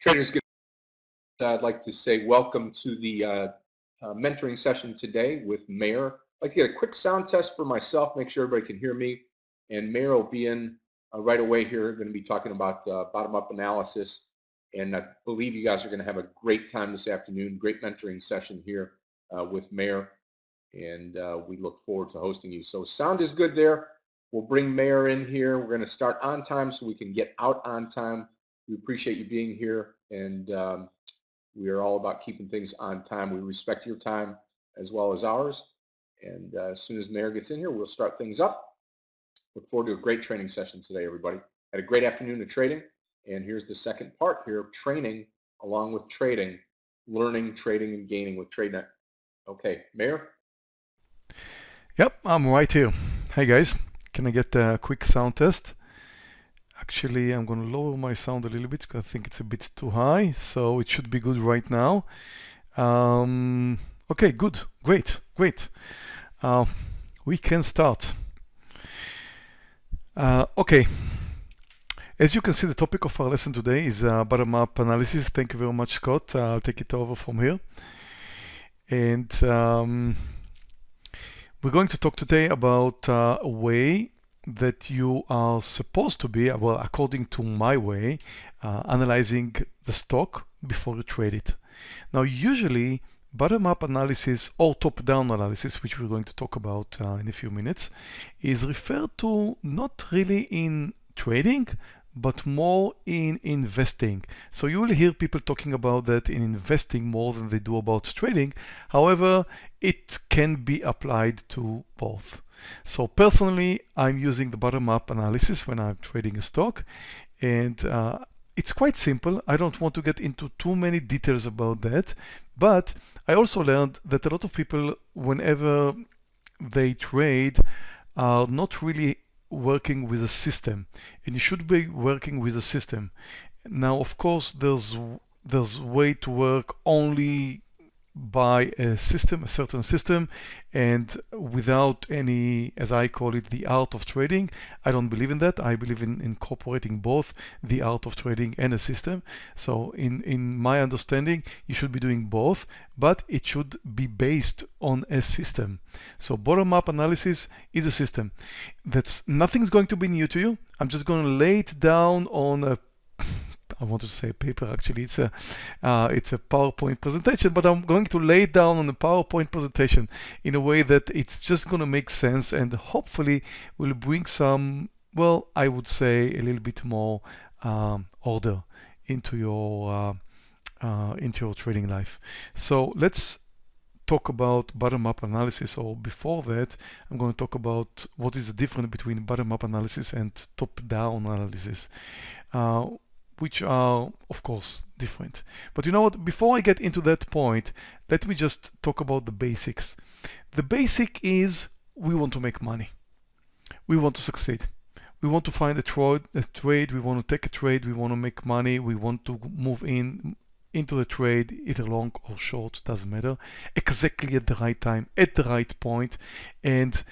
Traders, good. I'd like to say welcome to the uh, uh, mentoring session today with Meir. I'd like to get a quick sound test for myself, make sure everybody can hear me. And Meir will be in uh, right away here. going to be talking about uh, bottom-up analysis. And I believe you guys are going to have a great time this afternoon. Great mentoring session here uh, with Meir. And uh, we look forward to hosting you. So sound is good there. We'll bring Meir in here. We're going to start on time so we can get out on time. We appreciate you being here, and um, we are all about keeping things on time. We respect your time as well as ours. And uh, as soon as Meir gets in here, we'll start things up. Look forward to a great training session today, everybody. Had a great afternoon of trading, and here's the second part here of training along with trading, learning, trading, and gaining with TradeNet. Okay, Meir? Yep, I'm right here. Hey guys, can I get a quick sound test? Actually, I'm going to lower my sound a little bit because I think it's a bit too high. So it should be good right now. Um, okay, good. Great. Great. Uh, we can start. Uh, okay. As you can see, the topic of our lesson today is uh, bottom-up analysis. Thank you very much, Scott. I'll take it over from here. And um, we're going to talk today about uh, a way that you are supposed to be, well, according to my way, uh, analyzing the stock before you trade it. Now, usually bottom-up analysis or top-down analysis, which we're going to talk about uh, in a few minutes, is referred to not really in trading, but more in investing. So you will hear people talking about that in investing more than they do about trading. However, it can be applied to both. So personally, I'm using the bottom-up analysis when I'm trading a stock and uh, it's quite simple. I don't want to get into too many details about that, but I also learned that a lot of people, whenever they trade, are not really working with a system and you should be working with a system. Now, of course, there's there's way to work only by a system, a certain system, and without any, as I call it, the art of trading. I don't believe in that. I believe in incorporating both the art of trading and a system. So in, in my understanding, you should be doing both, but it should be based on a system. So bottom-up analysis is a system. That's nothing's going to be new to you. I'm just going to lay it down on a I want to say paper actually. It's a uh, it's a PowerPoint presentation but I'm going to lay it down on a PowerPoint presentation in a way that it's just going to make sense and hopefully will bring some well I would say a little bit more um, order into your uh, uh, into your trading life. So let's talk about bottom-up analysis or before that I'm going to talk about what is the difference between bottom-up analysis and top-down analysis. Uh, which are of course different. But you know what, before I get into that point, let me just talk about the basics. The basic is we want to make money. We want to succeed. We want to find a, trade, a trade, we want to take a trade, we want to make money, we want to move in into the trade, either long or short, doesn't matter, exactly at the right time, at the right point, and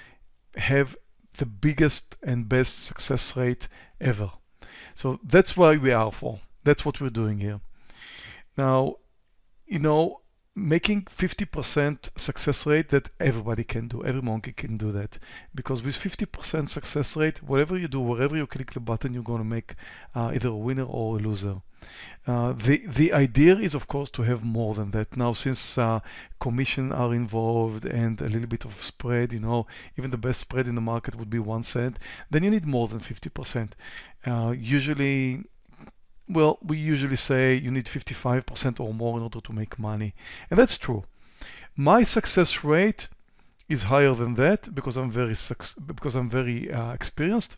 have the biggest and best success rate ever. So that's why we are for. That's what we're doing here. Now, you know, making 50% success rate that everybody can do, every monkey can do that. Because with 50% success rate, whatever you do, wherever you click the button, you're going to make uh, either a winner or a loser. Uh, the the idea is of course to have more than that. Now since uh, commission are involved and a little bit of spread you know even the best spread in the market would be one cent then you need more than 50 percent. Uh, usually well we usually say you need 55 percent or more in order to make money and that's true. My success rate is higher than that because I'm very because I'm very uh, experienced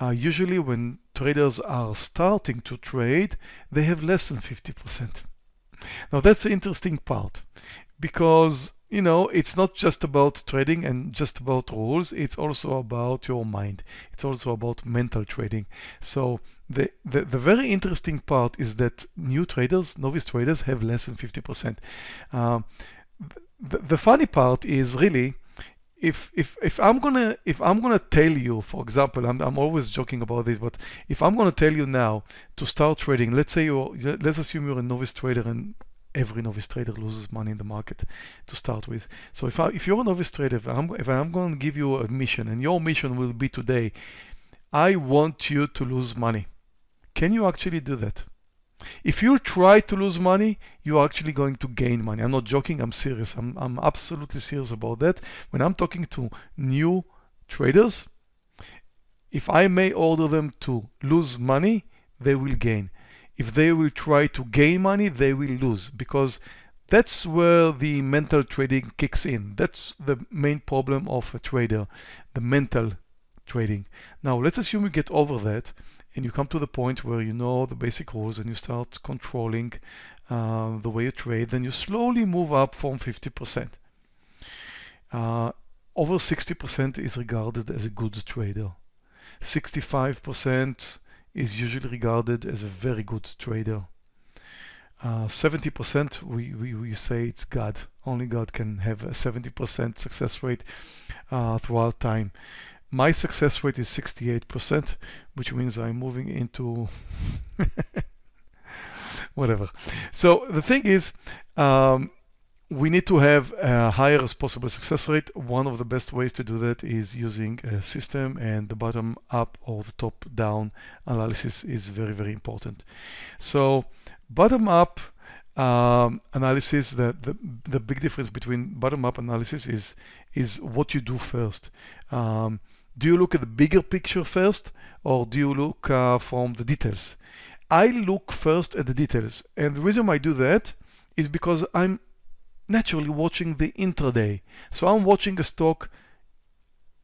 uh, usually when traders are starting to trade, they have less than 50%. Now that's the interesting part because you know it's not just about trading and just about rules. It's also about your mind. It's also about mental trading. So the, the the very interesting part is that new traders novice traders have less than 50 percent. Uh, the, the funny part is really if if if I'm gonna if I'm gonna tell you, for example, I'm I'm always joking about this, but if I'm gonna tell you now to start trading, let's say you let's assume you're a novice trader and every novice trader loses money in the market to start with. So if I, if you're a novice trader, if I'm, if I'm to give you a mission and your mission will be today, I want you to lose money. Can you actually do that? If you try to lose money, you're actually going to gain money. I'm not joking, I'm serious. I'm, I'm absolutely serious about that. When I'm talking to new traders, if I may order them to lose money, they will gain. If they will try to gain money, they will lose because that's where the mental trading kicks in. That's the main problem of a trader, the mental trading. Now, let's assume you get over that and you come to the point where you know the basic rules and you start controlling uh, the way you trade, then you slowly move up from 50%. Uh, over 60% is regarded as a good trader. 65% is usually regarded as a very good trader. 70% uh, we, we, we say it's God. Only God can have a 70% success rate uh, throughout time. My success rate is 68%, which means I'm moving into whatever. So the thing is, um, we need to have a higher as possible success rate. One of the best ways to do that is using a system and the bottom up or the top down analysis is very, very important. So bottom up um, analysis, the, the, the big difference between bottom up analysis is, is what you do first. Um, do you look at the bigger picture first or do you look uh, from the details? I look first at the details and the reason I do that is because I'm naturally watching the intraday. So I'm watching a stock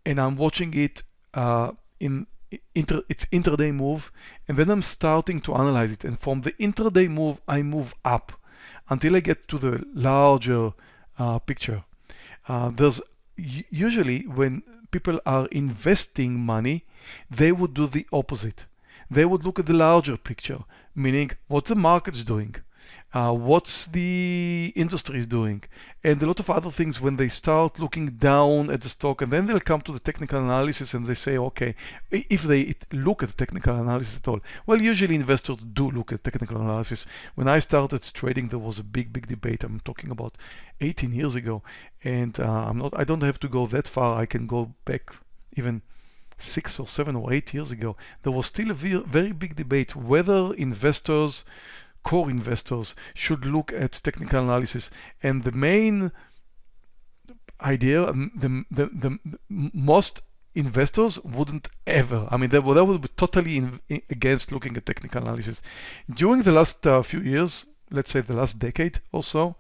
and I'm watching it uh, in inter its intraday move and then I'm starting to analyze it and from the intraday move I move up until I get to the larger uh, picture. Uh, there's usually when people are investing money, they would do the opposite. They would look at the larger picture, meaning what the market's doing, uh, what's the industry is doing, and a lot of other things when they start looking down at the stock and then they'll come to the technical analysis and they say, okay, if they look at the technical analysis at all. Well, usually investors do look at technical analysis. When I started trading, there was a big, big debate. I'm talking about 18 years ago, and uh, I'm not, I don't have to go that far. I can go back even six or seven or eight years ago. There was still a very big debate whether investors core investors should look at technical analysis. And the main idea, um, the, the, the, most investors wouldn't ever, I mean, they, they would be totally in, in, against looking at technical analysis. During the last uh, few years, let's say the last decade or so,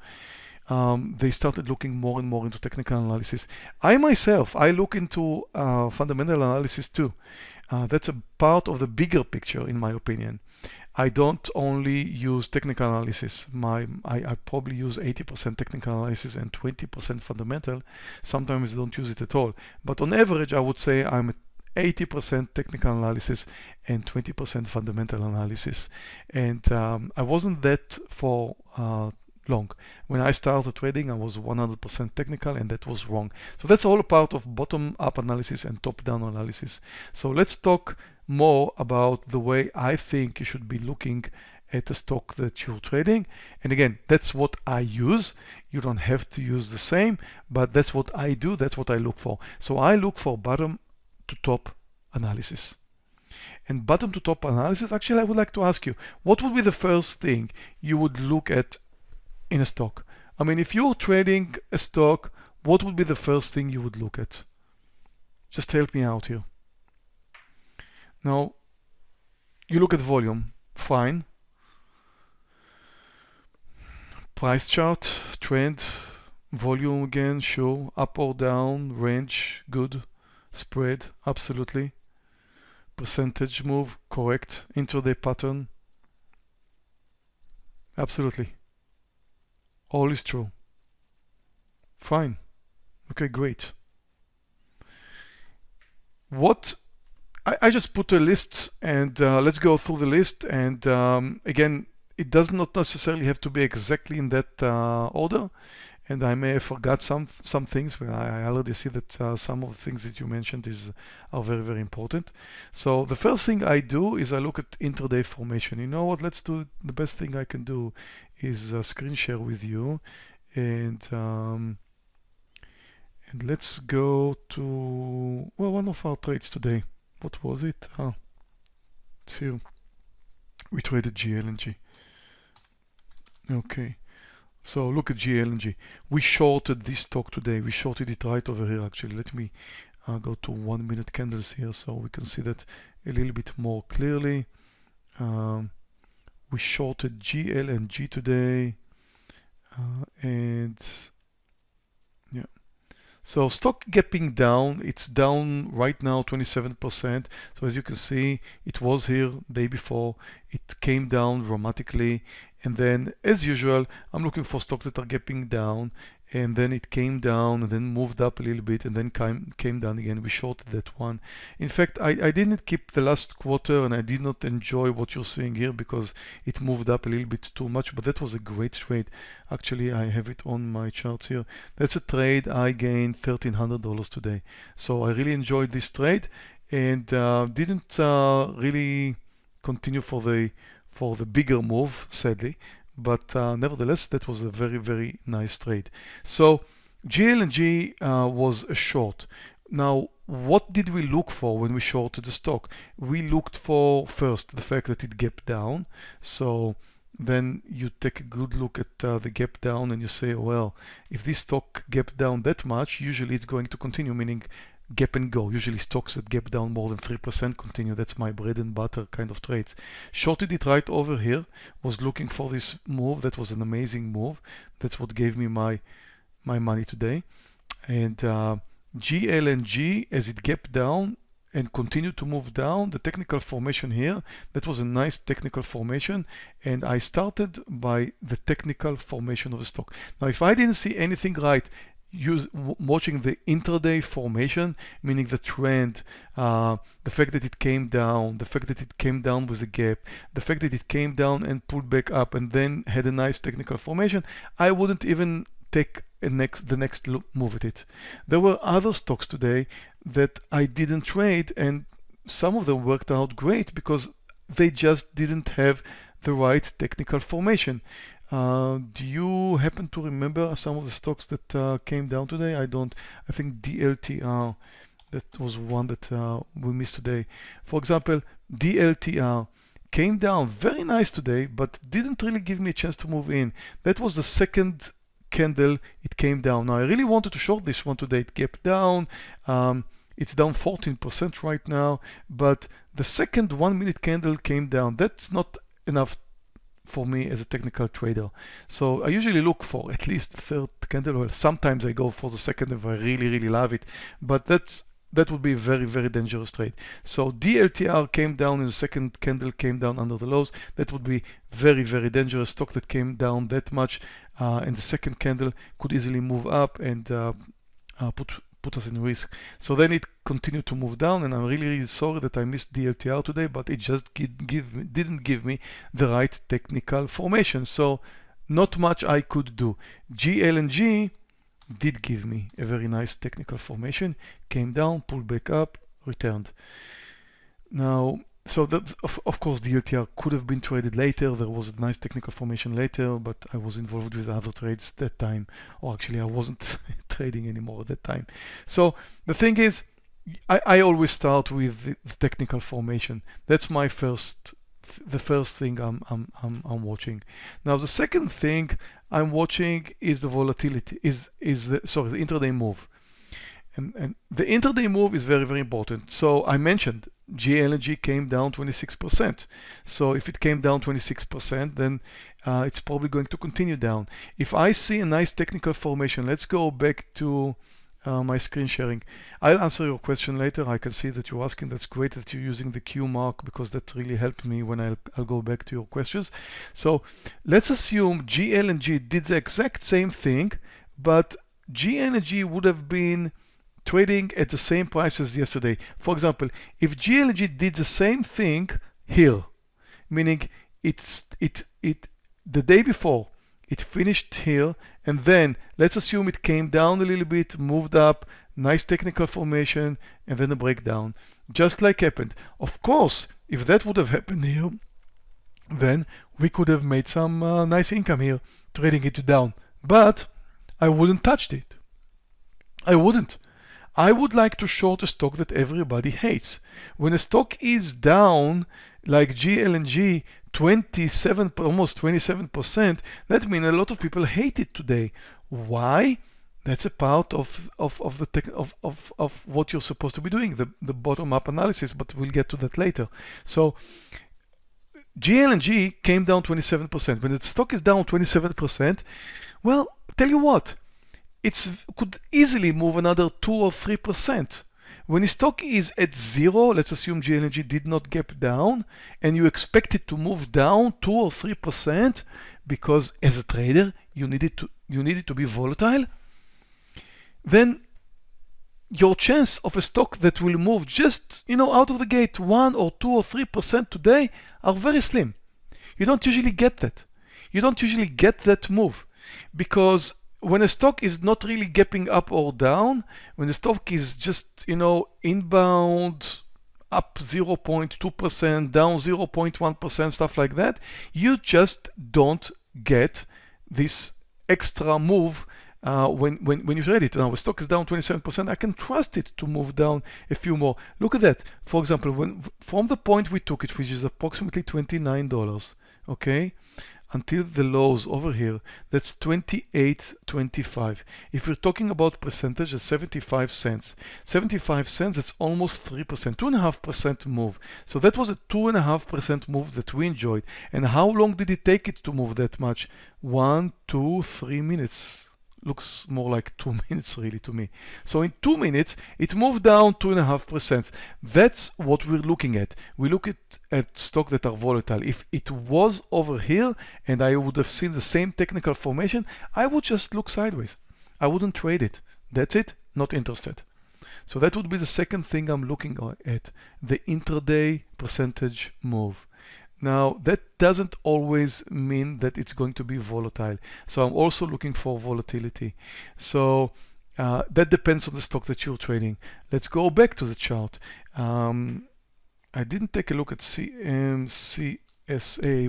um, they started looking more and more into technical analysis. I myself, I look into uh, fundamental analysis too. Uh, that's a part of the bigger picture, in my opinion. I don't only use technical analysis. My I, I probably use 80% technical analysis and 20% fundamental. Sometimes I don't use it at all. But on average, I would say I'm 80% technical analysis and 20% fundamental analysis. And um, I wasn't that for uh, long. When I started trading, I was 100% technical and that was wrong. So that's all a part of bottom-up analysis and top-down analysis. So let's talk more about the way I think you should be looking at a stock that you're trading. And again, that's what I use. You don't have to use the same, but that's what I do. That's what I look for. So I look for bottom to top analysis. And bottom to top analysis, actually, I would like to ask you, what would be the first thing you would look at in a stock? I mean, if you're trading a stock, what would be the first thing you would look at? Just help me out here. Now, you look at volume, fine. Price chart, trend, volume again, sure. Up or down, range, good. Spread, absolutely. Percentage move, correct. Intraday pattern, absolutely. All is true. Fine. Okay, great. What I, I just put a list and uh, let's go through the list. And um, again, it does not necessarily have to be exactly in that uh, order. and I may have forgot some some things, but I already see that uh, some of the things that you mentioned is are very very important. So the first thing I do is I look at intraday formation. You know what? Let's do the best thing I can do is uh, screen share with you, and um, and let's go to well one of our trades today. What was it? It's here. We traded GLNG. Okay. So look at GLNG. We shorted this stock today. We shorted it right over here actually. Let me uh, go to one minute candles here so we can see that a little bit more clearly. Um, we shorted GLNG today uh, and yeah. So stock gapping down, it's down right now 27%. So as you can see, it was here day before, it came down dramatically. And then as usual, I'm looking for stocks that are gapping down and then it came down and then moved up a little bit and then came, came down again. We shorted that one. In fact, I, I didn't keep the last quarter and I did not enjoy what you're seeing here because it moved up a little bit too much, but that was a great trade. Actually, I have it on my charts here. That's a trade I gained $1,300 today. So I really enjoyed this trade and uh, didn't uh, really continue for the for the bigger move, sadly. But uh, nevertheless, that was a very, very nice trade. So GLNG uh, was a short. Now, what did we look for when we shorted the stock? We looked for first the fact that it gapped down. So then you take a good look at uh, the gap down and you say, well, if this stock gapped down that much, usually it's going to continue, meaning gap and go. Usually stocks that gap down more than 3% continue. That's my bread and butter kind of trades. Shorted it right over here, was looking for this move. That was an amazing move. That's what gave me my, my money today. And uh, GLNG, as it gapped down and continued to move down, the technical formation here, that was a nice technical formation. And I started by the technical formation of the stock. Now, if I didn't see anything right use watching the intraday formation, meaning the trend, uh, the fact that it came down, the fact that it came down with a gap, the fact that it came down and pulled back up and then had a nice technical formation, I wouldn't even take next the next move at it. There were other stocks today that I didn't trade and some of them worked out great because they just didn't have the right technical formation. Uh, do you happen to remember some of the stocks that uh, came down today? I don't. I think DLTR, that was one that uh, we missed today. For example, DLTR came down very nice today, but didn't really give me a chance to move in. That was the second candle it came down. Now I really wanted to short this one today. It kept down. Um, it's down 14% right now, but the second one minute candle came down. That's not enough for me as a technical trader. So I usually look for at least third candle. Well, sometimes I go for the second if I really, really love it. But that's that would be a very, very dangerous trade. So DLTR came down and the second candle came down under the lows. That would be very, very dangerous stock that came down that much. Uh, and the second candle could easily move up and uh, uh, put put us in risk. So then it continued to move down and I'm really, really sorry that I missed DLTR today, but it just give me, didn't give me the right technical formation. So not much I could do. GLNG did give me a very nice technical formation, came down, pulled back up, returned. Now, so that of, of course DLTR could have been traded later. There was a nice technical formation later, but I was involved with other trades that time, or actually I wasn't trading anymore at that time. So the thing is, I, I always start with the, technical formation. That's my first, the first thing I'm, I'm, I'm, I'm watching. Now the second thing I'm watching is the volatility, is, is the, sorry, the intraday move. And, and the intraday move is very, very important. So I mentioned GLNG came down 26%. So if it came down 26%, then uh, it's probably going to continue down. If I see a nice technical formation, let's go back to uh, my screen sharing. I'll answer your question later. I can see that you're asking. That's great that you're using the Q mark because that really helped me when I'll, I'll go back to your questions. So let's assume GLNG did the exact same thing, but GLNG would have been trading at the same price as yesterday. For example, if GLNG did the same thing here, meaning it's it it the day before it finished here, and then let's assume it came down a little bit, moved up, nice technical formation, and then a breakdown, just like happened. Of course, if that would have happened here, then we could have made some uh, nice income here, trading it down. But I wouldn't touch it. I wouldn't. I would like to short a stock that everybody hates. When a stock is down, like GLNG, 27, almost 27%, that means a lot of people hate it today. Why? That's a part of, of, of the tech, of, of, of what you're supposed to be doing, the, the bottom-up analysis, but we'll get to that later. So GLNG came down 27%. When the stock is down 27%, well, tell you what, it could easily move another 2 or 3%. When the stock is at zero, let's assume GLNG did not gap down, and you expect it to move down 2 or 3% because as a trader, you need it to, you need it to be volatile, then your chance of a stock that will move just, you know, out of the gate 1 or 2 or 3% today are very slim. You don't usually get that. You don't usually get that move because when a stock is not really gapping up or down, when the stock is just, you know, inbound up 0.2%, down 0.1%, stuff like that, you just don't get this extra move uh, when, when, when you trade it. Now, the stock is down 27%, I can trust it to move down a few more. Look at that. For example, when from the point we took it, which is approximately $29, okay, until the lows over here, that's 28.25. If we're talking about percentage, it's 75 cents. 75 cents, it's almost 3%, 2.5% move. So that was a 2.5% move that we enjoyed. And how long did it take it to move that much? One, two, three minutes looks more like two minutes really to me. So in two minutes, it moved down two and a half percent. That's what we're looking at. We look at, at stock that are volatile. If it was over here and I would have seen the same technical formation, I would just look sideways. I wouldn't trade it. That's it, not interested. So that would be the second thing I'm looking at, the intraday percentage move. Now, that doesn't always mean that it's going to be volatile. So I'm also looking for volatility. So uh, that depends on the stock that you're trading. Let's go back to the chart. Um, I didn't take a look at CMCSA,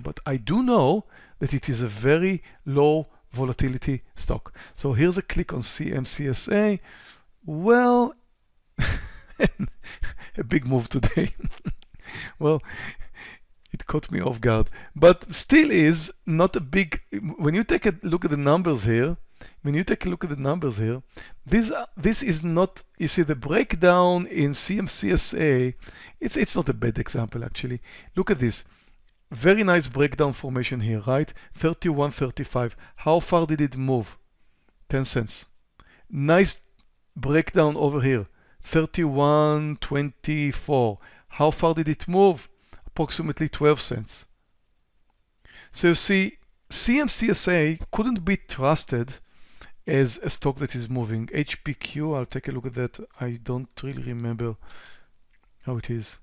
but I do know that it is a very low volatility stock. So here's a click on CMCSA. Well, a big move today. well, it caught me off guard. But still is not a big, when you take a look at the numbers here, when you take a look at the numbers here, this, uh, this is not, you see the breakdown in CMCSA, it's, it's not a bad example actually. Look at this. Very nice breakdown formation here, right? 31.35. How far did it move? 10 cents. Nice breakdown over here. 31.24. How far did it move? Approximately 12 cents. So you see, CMCSA couldn't be trusted as a stock that is moving. HPQ, I'll take a look at that. I don't really remember how it is.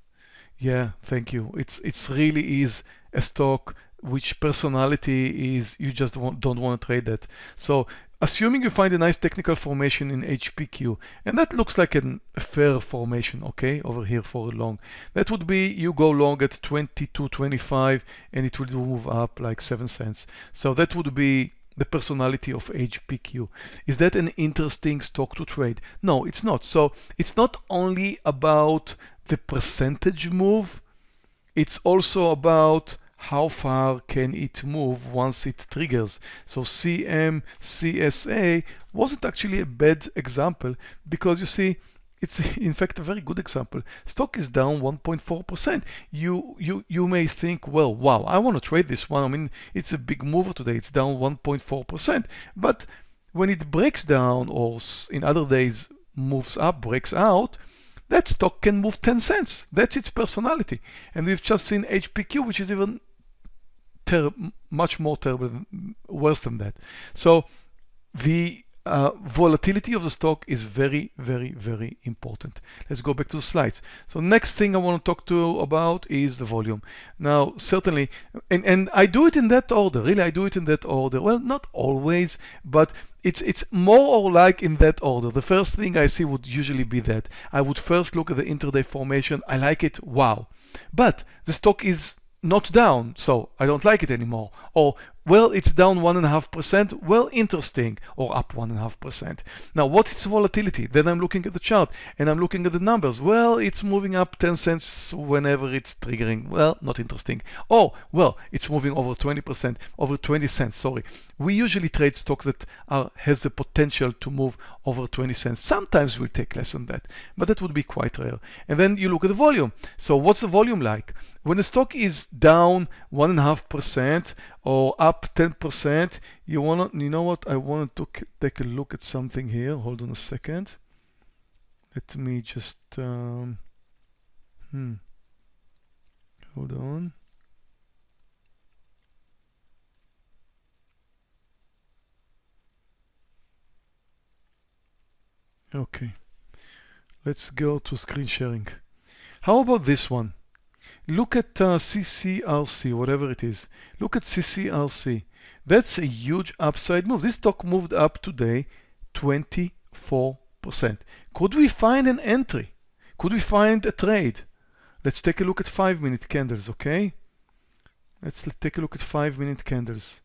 Yeah, thank you. It's it's really is a stock which personality is you just don't want to trade that. So Assuming you find a nice technical formation in HPQ, and that looks like an, a fair formation, okay, over here for long. That would be you go long at 22.25 and it will move up like 7 cents. So that would be the personality of HPQ. Is that an interesting stock to trade? No, it's not. So it's not only about the percentage move, it's also about how far can it move once it triggers. So CMCSA wasn't actually a bad example because you see, it's in fact a very good example. Stock is down 1.4%. You, you, you may think, well, wow, I want to trade this one. I mean, it's a big mover today. It's down 1.4%. But when it breaks down or in other days moves up, breaks out, that stock can move 10 cents. That's its personality. And we've just seen HPQ, which is even much more terrible, than, worse than that. So the uh, volatility of the stock is very, very, very important. Let's go back to the slides. So next thing I want to talk to you about is the volume. Now, certainly, and, and I do it in that order, really, I do it in that order. Well, not always, but it's it's more or like in that order. The first thing I see would usually be that. I would first look at the intraday formation. I like it, wow. But the stock is not down, so I don't like it anymore. Or well, it's down 1.5%. Well, interesting. Or up 1.5%. Now, what is volatility? Then I'm looking at the chart and I'm looking at the numbers. Well, it's moving up 10 cents whenever it's triggering. Well, not interesting. Oh, well, it's moving over 20%, over 20 cents, sorry. We usually trade stocks that are, has the potential to move over 20 cents. Sometimes we'll take less than that, but that would be quite rare. And then you look at the volume. So what's the volume like? When the stock is down 1.5%, or up 10%, you want to, you know what, I want to take a look at something here. Hold on a second. Let me just, um, hmm, hold on. Okay, let's go to screen sharing. How about this one? Look at uh, CCRC, whatever it is. Look at CCRC. That's a huge upside move. This stock moved up today 24%. Could we find an entry? Could we find a trade? Let's take a look at five minute candles, okay? Let's take a look at five minute candles.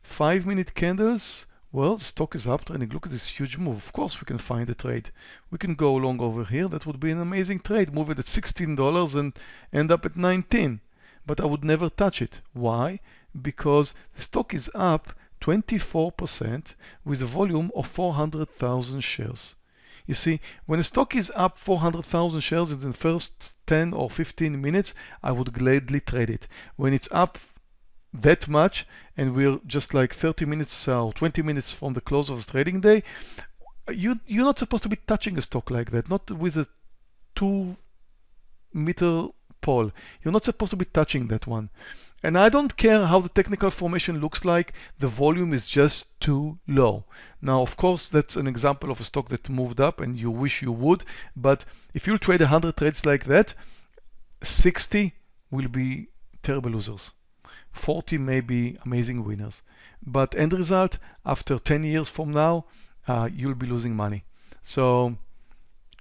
Five minute candles well, the stock is up trending. Look at this huge move. Of course, we can find a trade. We can go long over here. That would be an amazing trade. Move it at $16 and end up at 19. But I would never touch it. Why? Because the stock is up 24% with a volume of 400,000 shares. You see, when a stock is up 400,000 shares in the first 10 or 15 minutes, I would gladly trade it. When it's up that much and we're just like 30 minutes uh, or 20 minutes from the close of the trading day, you, you're not supposed to be touching a stock like that, not with a two meter pole. You're not supposed to be touching that one. And I don't care how the technical formation looks like, the volume is just too low. Now, of course, that's an example of a stock that moved up and you wish you would, but if you trade 100 trades like that, 60 will be terrible losers. 40 may be amazing winners. But end result, after 10 years from now, uh, you'll be losing money. So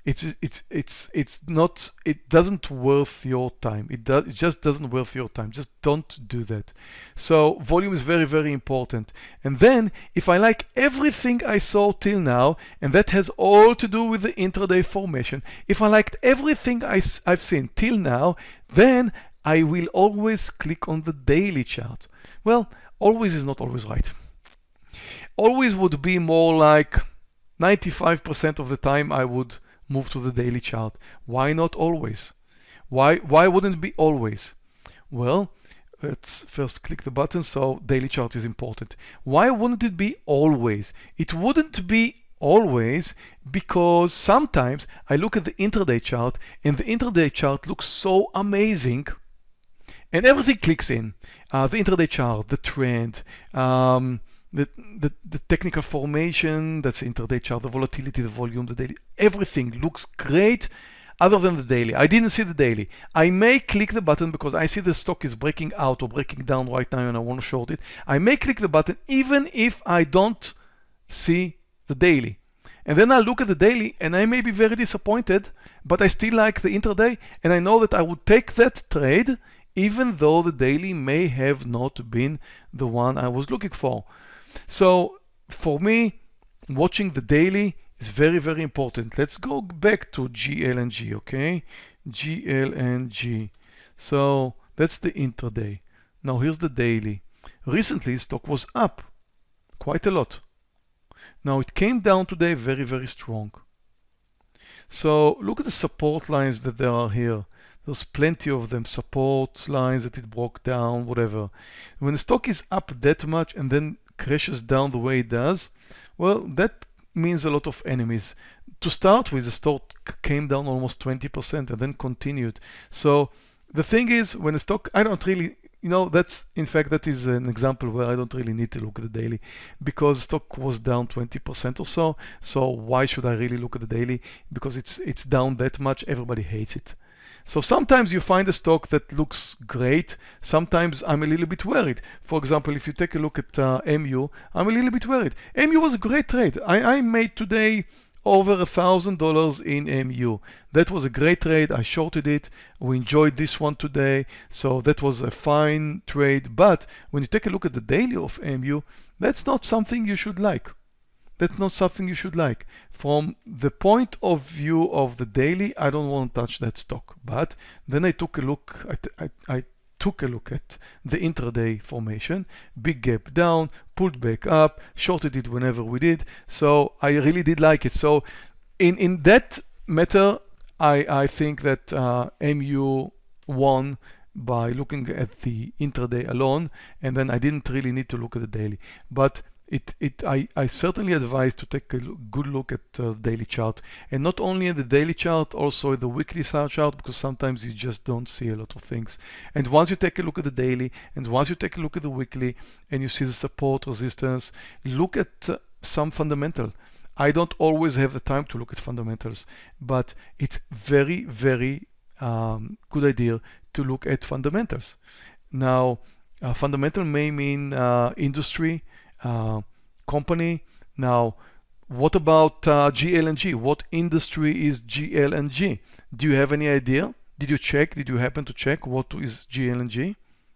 it's it's it's it's not it doesn't worth your time it does it just doesn't worth your time just don't do that so volume is very very important and then if i like everything i saw till now and that has all to do with the intraday formation if i liked everything I, i've seen till now then I will always click on the daily chart. Well, always is not always right. Always would be more like 95% of the time I would move to the daily chart. Why not always? Why, why wouldn't it be always? Well, let's first click the button. So daily chart is important. Why wouldn't it be always? It wouldn't be always because sometimes I look at the intraday chart and the intraday chart looks so amazing and everything clicks in. Uh, the intraday chart, the trend, um, the, the, the, technical formation, that's intraday chart, the volatility, the volume, the daily, everything looks great other than the daily. I didn't see the daily. I may click the button because I see the stock is breaking out or breaking down right now and I want to short it. I may click the button even if I don't see the daily. And then I look at the daily and I may be very disappointed, but I still like the intraday and I know that I would take that trade even though the daily may have not been the one I was looking for. So for me, watching the daily is very, very important. Let's go back to GLNG, okay? GLNG. So that's the intraday. Now here's the daily. Recently, stock was up quite a lot. Now it came down today very, very strong. So look at the support lines that there are here. There's plenty of them, support lines that it broke down, whatever. When the stock is up that much and then crashes down the way it does, well, that means a lot of enemies. To start with, the stock came down almost 20% and then continued. So the thing is, when the stock, I don't really you know, that's in fact that is an example where I don't really need to look at the daily because stock was down 20% or so. So why should I really look at the daily? Because it's it's down that much. Everybody hates it. So sometimes you find a stock that looks great. Sometimes I'm a little bit worried. For example, if you take a look at uh, MU, I'm a little bit worried. MU was a great trade. I, I made today over a thousand dollars in MU. That was a great trade. I shorted it. We enjoyed this one today. So that was a fine trade. But when you take a look at the daily of MU, that's not something you should like that's not something you should like. From the point of view of the daily, I don't want to touch that stock. But then I took a look, I, I, I took a look at the intraday formation, big gap down, pulled back up, shorted it whenever we did. So I really did like it. So in, in that matter, I, I think that uh, MU won by looking at the intraday alone, and then I didn't really need to look at the daily. But it, it, I, I certainly advise to take a good look at uh, the daily chart. And not only in the daily chart also the weekly chart because sometimes you just don't see a lot of things. And once you take a look at the daily and once you take a look at the weekly and you see the support resistance look at uh, some fundamental. I don't always have the time to look at fundamentals but it's very very um, good idea to look at fundamentals. Now uh, fundamental may mean uh, industry company. Now, what about uh, GLNG? What industry is GLNG? Do you have any idea? Did you check? Did you happen to check what is GLNG?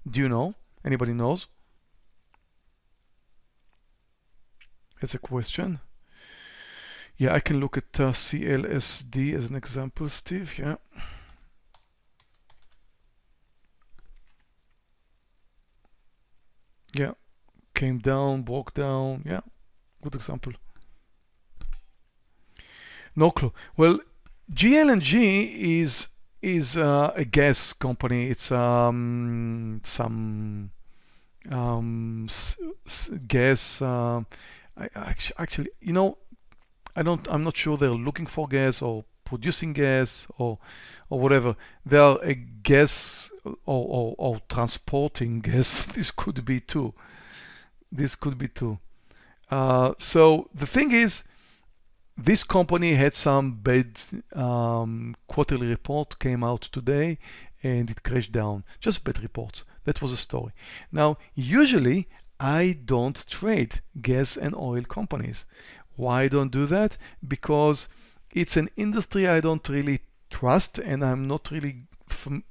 Do you know? Anybody knows? As a question. Yeah, I can look at uh, CLSD as an example, Steve. Yeah. Yeah came down, broke down. Yeah, good example. No clue. Well, GLNG is is uh, a gas company. It's um, some um, gas. Uh, I, actually, you know, I don't. I'm not sure they're looking for gas or producing gas or or whatever. They are a gas or, or, or transporting gas. this could be too this could be too. Uh, so the thing is, this company had some bad um, quarterly report came out today and it crashed down. Just bad reports. That was a story. Now, usually I don't trade gas and oil companies. Why I don't do that? Because it's an industry I don't really trust and I'm not really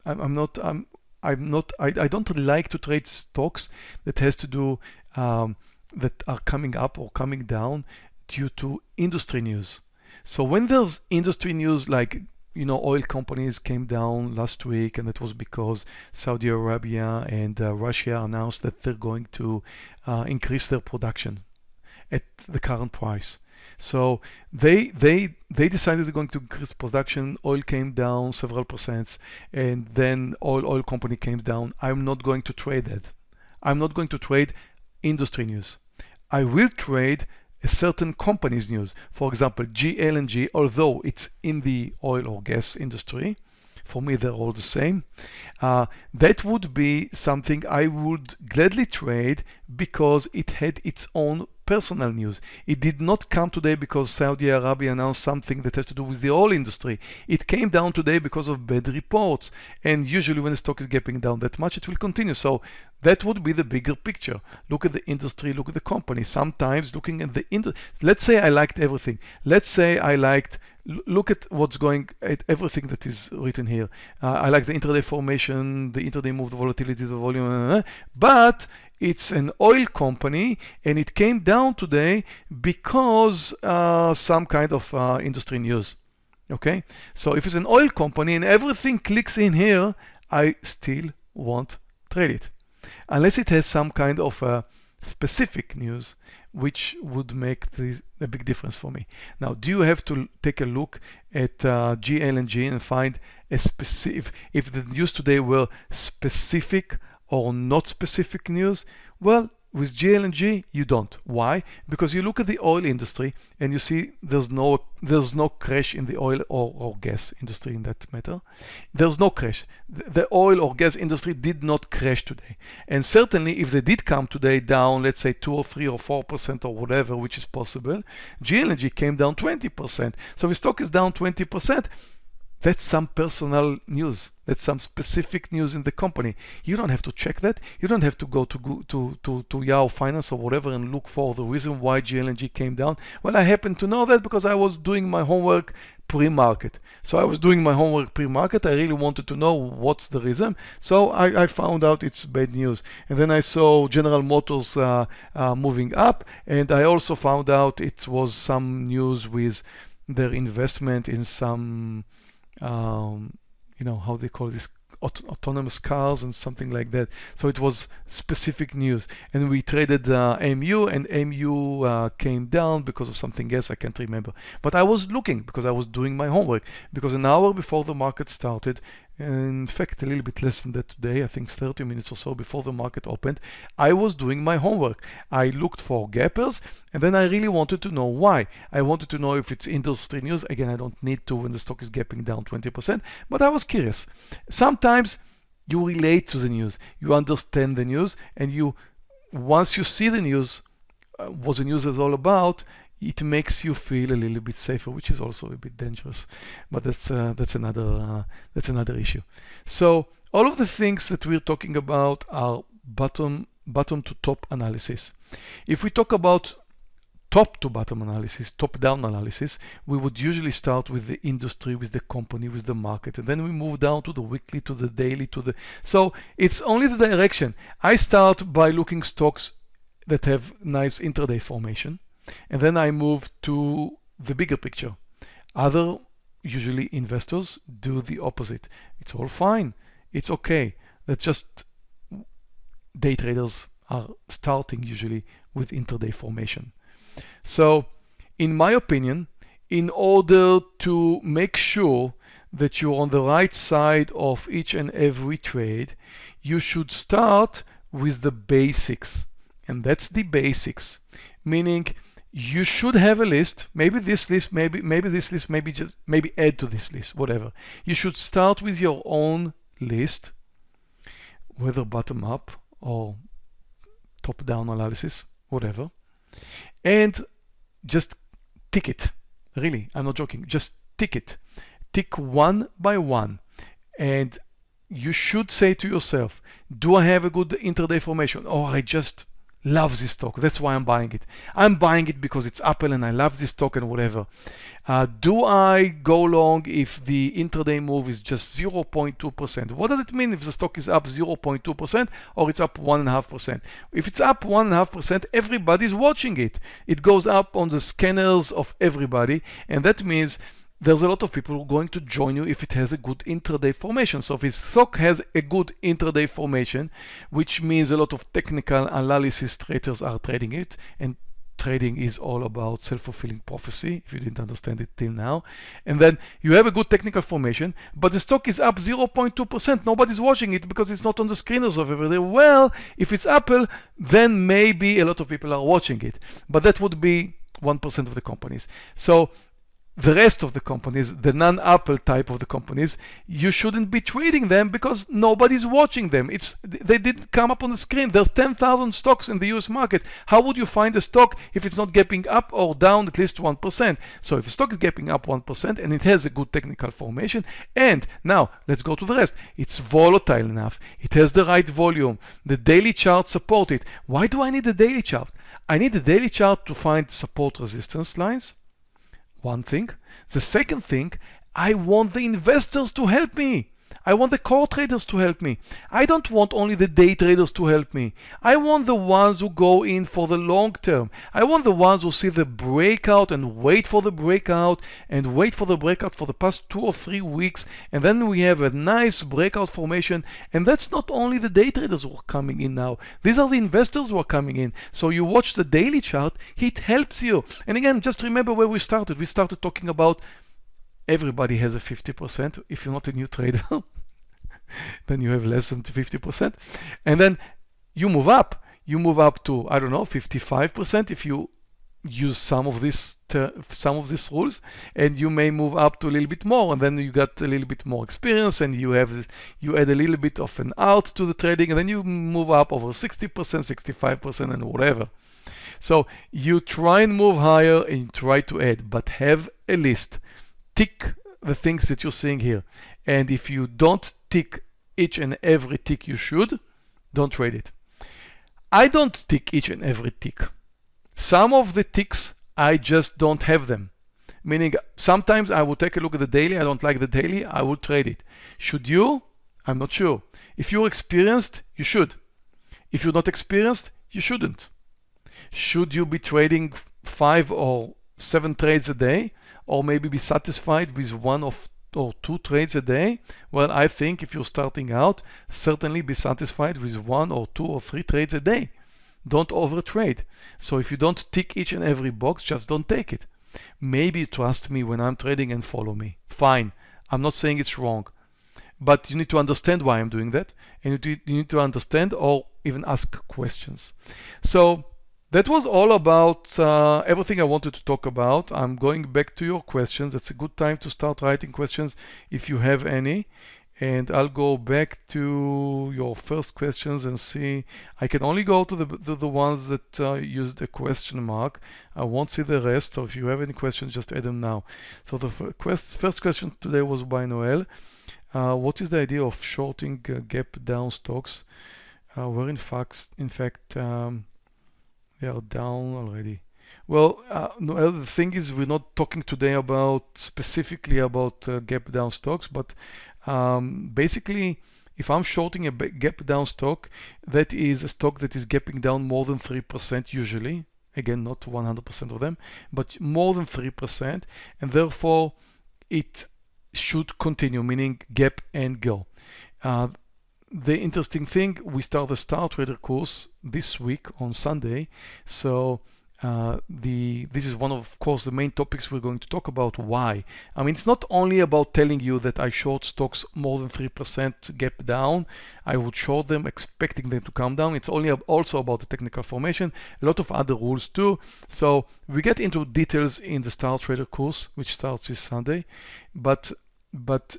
I'm not I'm I'm not I, I don't like to trade stocks that has to do um, that are coming up or coming down due to industry news. So when there's industry news like you know oil companies came down last week and that was because Saudi Arabia and uh, Russia announced that they're going to uh, increase their production at the current price. So they they they decided they're going to increase production. Oil came down several percent, and then oil oil company came down. I'm not going to trade that. I'm not going to trade industry news. I will trade a certain company's news. For example, GLNG, although it's in the oil or gas industry, for me they're all the same. Uh, that would be something I would gladly trade because it had its own personal news. It did not come today because Saudi Arabia announced something that has to do with the oil industry. It came down today because of bad reports. And usually when the stock is gapping down that much, it will continue. So that would be the bigger picture. Look at the industry, look at the company. Sometimes looking at the industry, let's say I liked everything. Let's say I liked look at what's going at everything that is written here. Uh, I like the intraday formation, the intraday move, the volatility, the volume, uh, but it's an oil company and it came down today because uh, some kind of uh, industry news. Okay, so if it's an oil company and everything clicks in here, I still won't trade it unless it has some kind of uh, specific news which would make the, a big difference for me. Now, do you have to take a look at uh, GLNG and find a specific, if the news today were specific or not specific news? Well, With GLNG, you don't. Why? Because you look at the oil industry and you see there's no there's no crash in the oil or, or gas industry in that matter. There's no crash. The, oil or gas industry did not crash today. And certainly if they did come today down, let's say two or three or four percent or whatever, which is possible, GLNG came down 20%. So if stock is down 20%, that's some personal news. That's some specific news in the company. You don't have to check that. You don't have to go to to to, to Yahoo Finance or whatever and look for the reason why GLNG came down. Well, I happen to know that because I was doing my homework pre-market. So I was doing my homework pre-market. I really wanted to know what's the reason. So I, I found out it's bad news. And then I saw General Motors uh, uh, moving up. And I also found out it was some news with their investment in some um, you know, how they call this aut autonomous cars and something like that. So it was specific news. And we traded uh, MU and MU uh, came down because of something else I can't remember. But I was looking because I was doing my homework because an hour before the market started, in fact a little bit less than that today i think 30 minutes or so before the market opened i was doing my homework. I looked for gappers and then i really wanted to know why. I wanted to know if it's industry news. Again i don't need to when the stock is gapping down 20% but i was curious. Sometimes you relate to the news you understand the news and you once you see the news uh, what the news is all about it makes you feel a little bit safer, which is also a bit dangerous. But that's uh, that's another uh, that's another issue. So all of the things that we're talking about are bottom bottom to top analysis. If we talk about top to bottom analysis, top down analysis, we would usually start with the industry, with the company, with the market, and then we move down to the weekly, to the daily, to the. So it's only the direction. I start by looking stocks that have nice intraday formation. And then I move to the bigger picture. Other, usually investors, do the opposite. It's all fine. It's okay. That's just day traders are starting usually with intraday formation. So in my opinion, in order to make sure that you're on the right side of each and every trade, you should start with the basics. And that's the basics, meaning you should have a list. Maybe this list maybe maybe this list maybe just maybe add to this list whatever. You should start with your own list whether bottom up or top down analysis whatever. And just tick it. Really i'm not joking. Just tick it. Tick one by one. And you should say to yourself do i have a good intraday formation? Or i just love this stock. That's why I'm buying it. I'm buying it because it's Apple and I love this stock and whatever. Uh, do I go long if the intraday move is just 0.2%? What does it mean if the stock is up 0.2% or it's up 1.5%? If it's up 1.5%, everybody's watching it. It goes up on the scanners of everybody and that means there's a lot of people going to join you if it has a good intraday formation. So if his stock has a good intraday formation, which means a lot of technical analysis traders are trading it, and trading is all about self-fulfilling prophecy, if you didn't understand it till now. And then you have a good technical formation, but the stock is up 0.2%. Nobody's watching it because it's not on the screeners of every day. Well, if it's Apple, then maybe a lot of people are watching it. But that would be 1% of the companies. So the rest of the companies, the non-Apple type of the companies, you shouldn't be trading them because nobody's watching them. It's they didn't come up on the screen. There's 10,000 stocks in the US market. How would you find a stock if it's not gapping up or down at least 1%? So if a stock is gapping up 1% and it has a good technical formation, and now let's go to the rest. It's volatile enough. It has the right volume. The daily chart support it. Why do I need a daily chart? I need a daily chart to find support resistance lines one thing. The second thing, I want the investors to help me. I want the core traders to help me. I don't want only the day traders to help me. I want the ones who go in for the long term. I want the ones who see the breakout and wait for the breakout and wait for the breakout for the past two or three weeks. And then we have a nice breakout formation. And that's not only the day traders who are coming in now. These are the investors who are coming in. So you watch the daily chart, it helps you. And again, just remember where we started. We started talking about everybody has a 50% if you're not a new trader then you have less than 50%. And then you move up. you move up to, I don't know, 55% if you use some of this some of these rules and you may move up to a little bit more and then you got a little bit more experience and you have you add a little bit of an out to the trading and then you move up over 60% 65% and whatever so you try and move higher and try to add but have a list tick the things that you're seeing here and if you don't tick each and every tick you should don't trade it I don't tick each and every tick some of the ticks, I just don't have them. Meaning sometimes I will take a look at the daily, I don't like the daily, I will trade it. Should you? I'm not sure. If you're experienced, you should. If you're not experienced, you shouldn't. Should you be trading five or seven trades a day, or maybe be satisfied with one of or two trades a day? Well, I think if you're starting out, certainly be satisfied with one or two or three trades a day. Don't overtrade. So if you don't tick each and every box, just don't take it. Maybe trust me when I'm trading and follow me. Fine. I'm not saying it's wrong. But you need to understand why I'm doing that. And you need to understand or even ask questions. So that was all about uh, everything I wanted to talk about. I'm going back to your questions. It's a good time to start writing questions if you have any. And I'll go back to your first questions and see. I can only go to the, the, ones that uh, use the question mark. I won't see the rest so if you have any questions just add them now. So the first, first question today was by Noel. Uh, what is the idea of shorting uh, gap down stocks? Uh, where in fact in fact um, they are down already well, uh, Noel, the thing is, we're not talking today about specifically about uh, gap down stocks, but um, basically, if I'm shorting a gap down stock, that is a stock that is gapping down more than 3% usually. Again, not 100% of them, but more than 3%. And therefore, it should continue, meaning gap and go. Uh, the interesting thing, we start the Star Trader course this week on Sunday. So uh, the this is one of, of course the main topics we're going to talk about. Why? I mean it's not only about telling you that I short stocks more than 3% gap down. I would short them expecting them to come down. It's only also about the technical formation a lot of other rules too. So we get into details in the Star Trader course which starts this Sunday. But but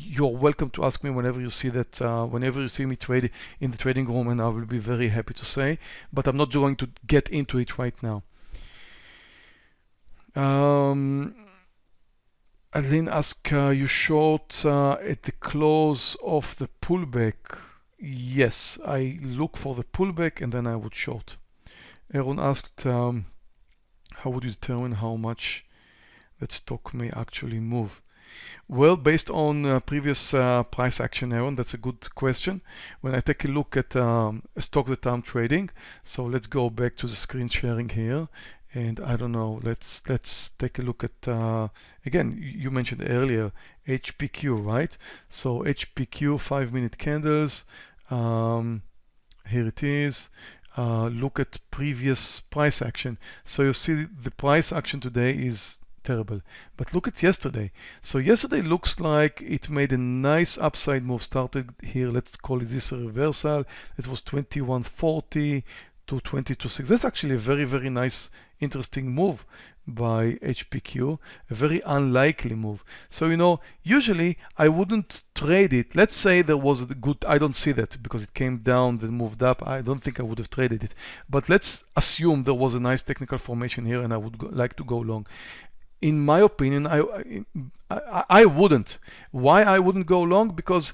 you're welcome to ask me whenever you see that, uh, whenever you see me trade in the trading room, and I will be very happy to say, but I'm not going to get into it right now. Um, asked, uh, you short uh, at the close of the pullback. Yes, I look for the pullback and then I would short. Aaron asked, um, how would you determine how much that stock may actually move? Well, based on uh, previous uh, price action, Aaron, that's a good question. When I take a look at um, a stock that I'm trading, so let's go back to the screen sharing here. And I don't know, let's let's take a look at, uh, again, you mentioned earlier, HPQ, right? So HPQ, five minute candles, um, here it is. Uh, look at previous price action. So you see the price action today is terrible. But look at yesterday. So yesterday looks like it made a nice upside move. Started here, let's call it this a reversal. It was 2140 to 22.6. That's actually a very, very nice, interesting move by HPQ, a very unlikely move. So, you know, usually I wouldn't trade it. Let's say there was a good, I don't see that because it came down, then moved up. I don't think I would have traded it. But let's assume there was a nice technical formation here and I would go, like to go long in my opinion, I, I, I wouldn't. Why I wouldn't go long? Because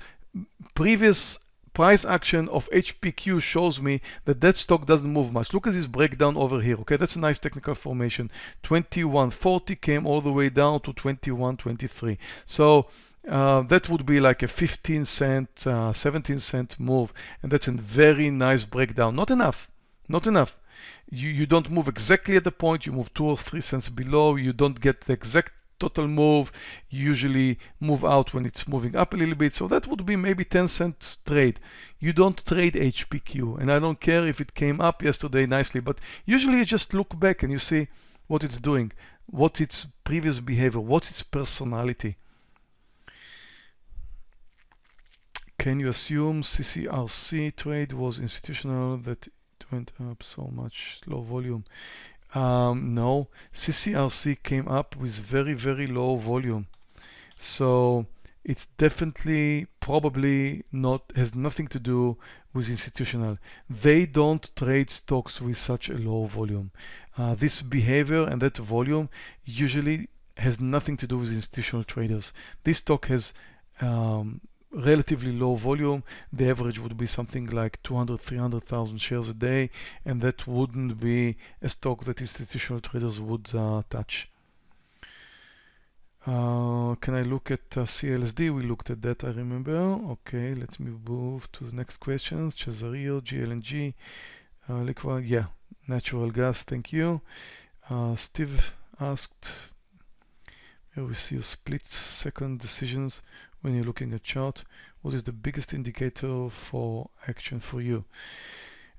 previous price action of HPQ shows me that that stock doesn't move much. Look at this breakdown over here. Okay, that's a nice technical formation. 2140 came all the way down to 2123. So uh, that would be like a 15 cent, uh, 17 cent move, and that's a very nice breakdown. Not enough, not enough you, you don't move exactly at the point, you move two or three cents below, you don't get the exact total move, you usually move out when it's moving up a little bit, so that would be maybe 10 cent trade. You don't trade HPQ, and I don't care if it came up yesterday nicely, but usually you just look back and you see what it's doing, what its previous behavior, what's its personality. Can you assume CCRC trade was institutional that went up so much, low volume. Um, no, CCRC came up with very, very low volume. So it's definitely probably not has nothing to do with institutional. They don't trade stocks with such a low volume. Uh, this behavior and that volume usually has nothing to do with institutional traders. This stock has um, relatively low volume. The average would be something like 200, 300,000 shares a day, and that wouldn't be a stock that institutional traders would uh, touch. Uh, can I look at uh, CLSD? We looked at that, I remember. Okay, let me move to the next questions. Cesario, GLNG, uh, liquid, yeah, natural gas, thank you. Uh, Steve asked, here we see a split second decisions when you're looking at chart. What is the biggest indicator for action for you?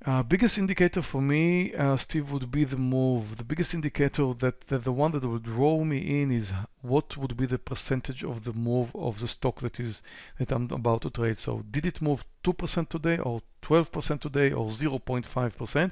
Uh, biggest indicator for me, uh, Steve, would be the move. The biggest indicator that, that the one that would draw me in is what would be the percentage of the move of the stock that is that I'm about to trade. So did it move 2% today or 12% today or 0.5%?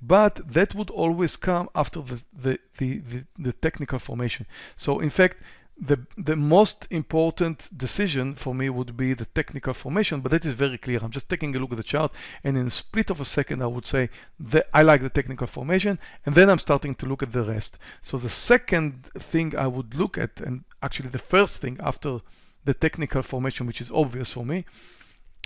But that would always come after the, the, the, the, the technical formation. So in fact, the the most important decision for me would be the technical formation, but that is very clear. I'm just taking a look at the chart, and in a split of a second, I would say that I like the technical formation, and then I'm starting to look at the rest. So the second thing I would look at, and actually the first thing after the technical formation, which is obvious for me,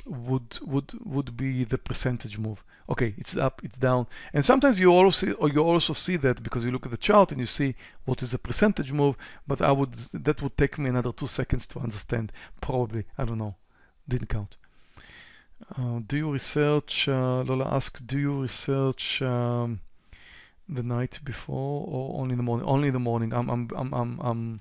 would would would be the percentage move. Okay, it's up, it's down, and sometimes you also or you also see that because you look at the chart and you see what is the percentage move. But I would that would take me another two seconds to understand. Probably, I don't know, didn't count. Uh, do you research? Uh, Lola asked, do you research um, the night before or only in the morning? Only in the morning. I'm I'm I'm I'm I'm,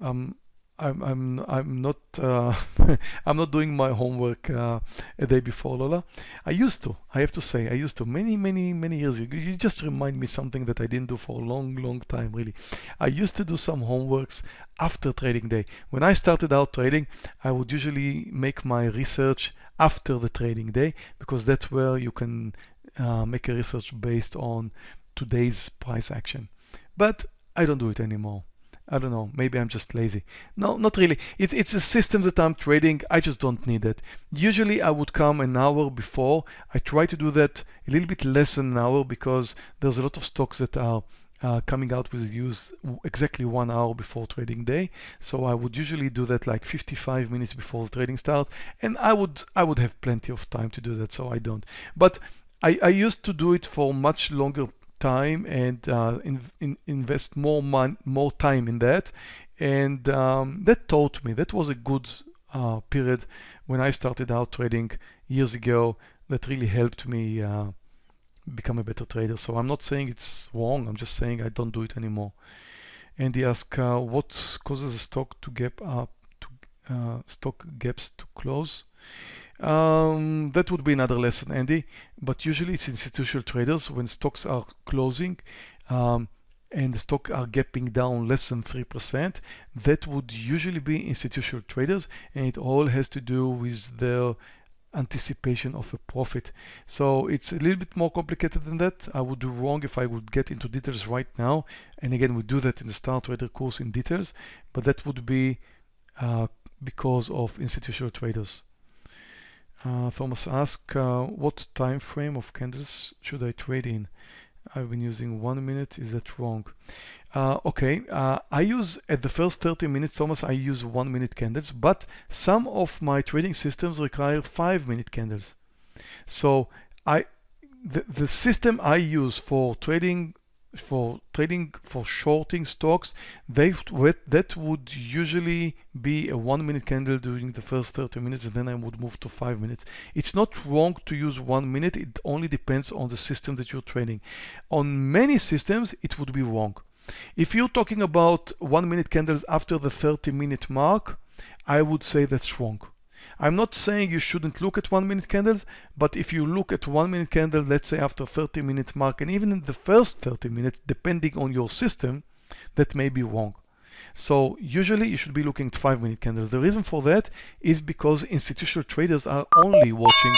I'm I'm I'm I'm not uh, I'm not doing my homework uh, a day before Lola. I used to. I have to say I used to many many many years ago. You just remind me something that I didn't do for a long long time really. I used to do some homeworks after trading day. When I started out trading, I would usually make my research after the trading day because that's where you can uh, make a research based on today's price action. But I don't do it anymore. I don't know, maybe I'm just lazy. No, not really. It's, it's a system that I'm trading. I just don't need it. Usually I would come an hour before. I try to do that a little bit less than an hour because there's a lot of stocks that are uh, coming out with use exactly one hour before trading day. So I would usually do that like 55 minutes before the trading starts. And I would, I would have plenty of time to do that, so I don't. But I, I used to do it for much longer time and uh, in, in invest more mon- more time in that. And um, that taught me that was a good uh, period when I started out trading years ago that really helped me uh, become a better trader. So I'm not saying it's wrong I'm just saying I don't do it anymore. And he asked uh, what causes a stock to gap up to uh, stock gaps to close um, that would be another lesson, Andy. But usually it's institutional traders when stocks are closing um, and the stock are gapping down less than 3%. That would usually be institutional traders and it all has to do with their anticipation of a profit. So it's a little bit more complicated than that. I would do wrong if I would get into details right now. And again, we do that in the Star Trader course in details, but that would be uh, because of institutional traders. Uh, Thomas asked, uh, what time frame of candles should I trade in? I've been using one minute. Is that wrong? Uh, okay, uh, I use at the first 30 minutes, Thomas, I use one minute candles, but some of my trading systems require five minute candles. So I, the, the system I use for trading for trading for shorting stocks they that would usually be a one minute candle during the first 30 minutes and then I would move to five minutes. It's not wrong to use one minute it only depends on the system that you're trading. On many systems it would be wrong. If you're talking about one minute candles after the 30 minute mark I would say that's wrong I'm not saying you shouldn't look at one minute candles, but if you look at one minute candle, let's say after 30 minute mark, and even in the first 30 minutes, depending on your system, that may be wrong. So usually you should be looking at five minute candles. The reason for that is because institutional traders are only watching